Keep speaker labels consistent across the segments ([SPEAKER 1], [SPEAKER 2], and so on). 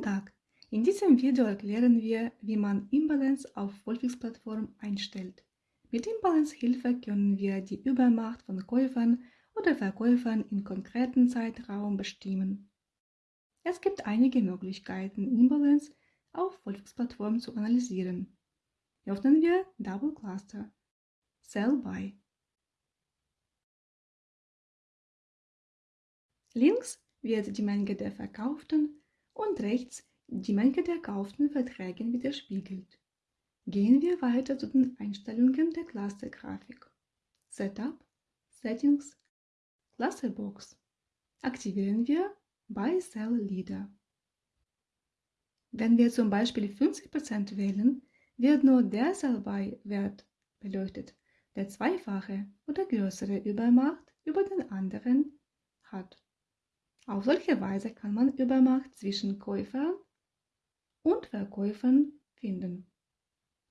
[SPEAKER 1] Guten Tag! In diesem Video erklären wir, wie man Imbalance auf Wolfix-Plattform einstellt. Mit Imbalance-Hilfe können wir die Übermacht von Käufern oder Verkäufern in konkreten Zeitraum bestimmen. Es gibt einige Möglichkeiten, Imbalance auf Wolfix-Plattform zu analysieren. Öffnen wir Double Cluster. Sell By. Links wird die Menge der verkauften und rechts die Menge der kauften Verträge widerspiegelt. Gehen wir weiter zu den Einstellungen der Clustergrafik. Setup, Settings, Clusterbox. Aktivieren wir Buy Sell Leader. Wenn wir zum Beispiel 50% wählen, wird nur der Sell-By-Wert beleuchtet, der zweifache oder größere Übermacht über den anderen hat. Auf solche Weise kann man Übermacht zwischen Käufern und Verkäufern finden.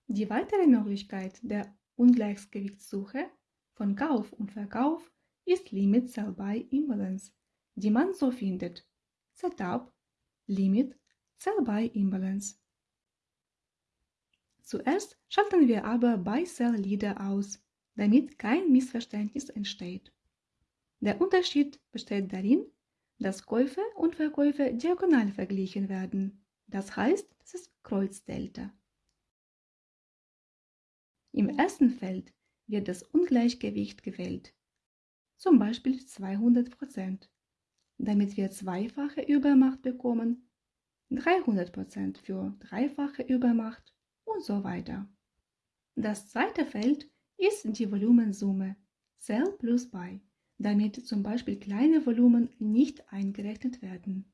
[SPEAKER 1] Die weitere Möglichkeit der Ungleichgewichtssuche von Kauf und Verkauf ist Limit Sell by Imbalance, die man so findet. Setup Limit Sell by Imbalance. Zuerst schalten wir aber Buy Sell Leader aus, damit kein Missverständnis entsteht. Der Unterschied besteht darin, dass Käufe und Verkäufe diagonal verglichen werden. Das heißt, das ist Kreuzdelta. Im ersten Feld wird das Ungleichgewicht gewählt, zum Beispiel 200%, damit wir zweifache Übermacht bekommen, 300% für dreifache Übermacht und so weiter. Das zweite Feld ist die Volumensumme Sell plus Buy damit zum Beispiel kleine Volumen nicht eingerechnet werden.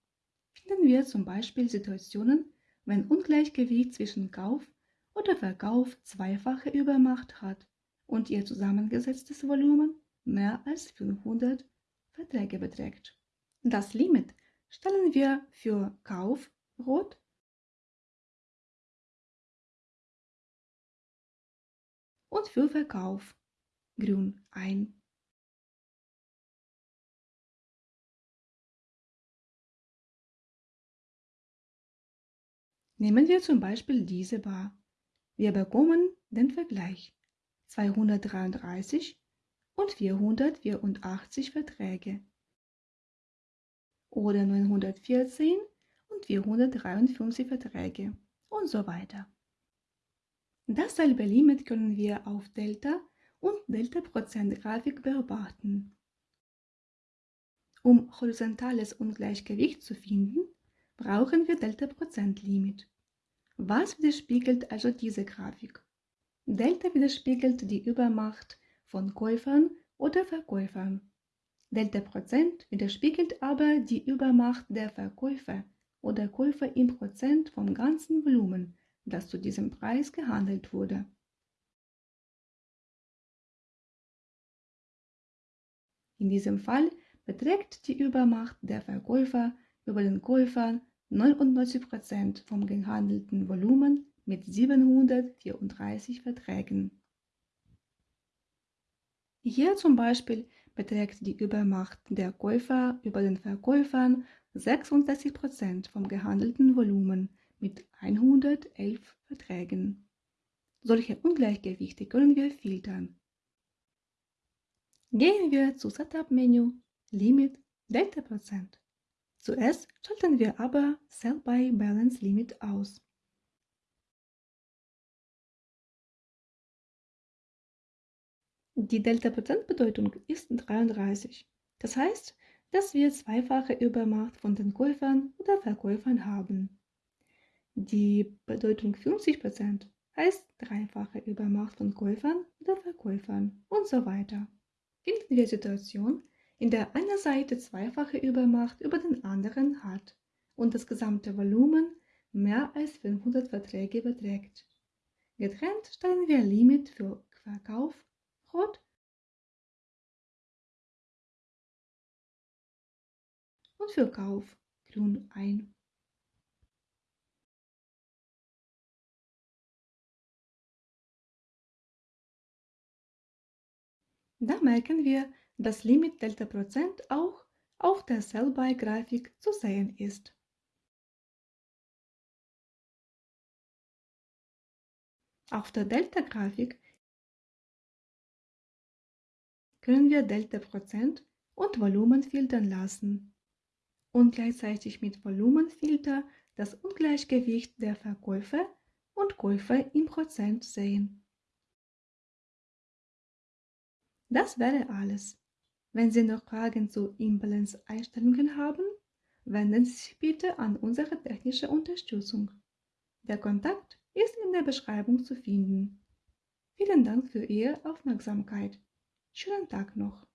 [SPEAKER 1] Finden wir zum Beispiel Situationen, wenn Ungleichgewicht zwischen Kauf oder Verkauf zweifache Übermacht hat und ihr zusammengesetztes Volumen mehr als 500 Verträge beträgt. Das Limit stellen wir für Kauf rot und für Verkauf grün ein. Nehmen wir zum Beispiel diese Bar. Wir bekommen den Vergleich 233 und 484 Verträge oder 914 und 453 Verträge und so weiter. Dasselbe Limit können wir auf Delta und Delta-Prozent-Grafik beobachten. Um horizontales Ungleichgewicht zu finden, brauchen wir Delta-Prozent-Limit. Was widerspiegelt also diese Grafik? Delta widerspiegelt die Übermacht von Käufern oder Verkäufern. Delta Prozent widerspiegelt aber die Übermacht der Verkäufer oder Käufer im Prozent vom ganzen Volumen, das zu diesem Preis gehandelt wurde. In diesem Fall beträgt die Übermacht der Verkäufer über den Käufern 99% vom gehandelten Volumen mit 734 Verträgen. Hier zum Beispiel beträgt die Übermacht der Käufer über den Verkäufern 66% vom gehandelten Volumen mit 111 Verträgen. Solche Ungleichgewichte können wir filtern. Gehen wir zu Setup-Menü, Limit, Delta Prozent. Zuerst schalten wir aber Sell by Balance Limit aus. Die Delta-Prozentbedeutung ist 33. Das heißt, dass wir zweifache Übermacht von den Käufern oder Verkäufern haben. Die Bedeutung 50% heißt dreifache Übermacht von Käufern oder Verkäufern und so weiter. Finden wir Situation, in der eine Seite zweifache Übermacht über den anderen hat und das gesamte Volumen mehr als 500 Verträge beträgt. Getrennt stellen wir Limit für Verkauf rot und für Kauf grün ein. Da merken wir, das Limit Delta Prozent auch auf der Sell-Buy-Grafik zu sehen ist. Auf der Delta-Grafik können wir Delta Prozent und Volumen filtern lassen und gleichzeitig mit Volumenfilter das Ungleichgewicht der Verkäufe und Käufe im Prozent sehen. Das wäre alles. Wenn Sie noch Fragen zu Imbalance-Einstellungen haben, wenden Sie sich bitte an unsere technische Unterstützung. Der Kontakt ist in der Beschreibung zu finden. Vielen Dank für Ihre Aufmerksamkeit. Schönen Tag noch.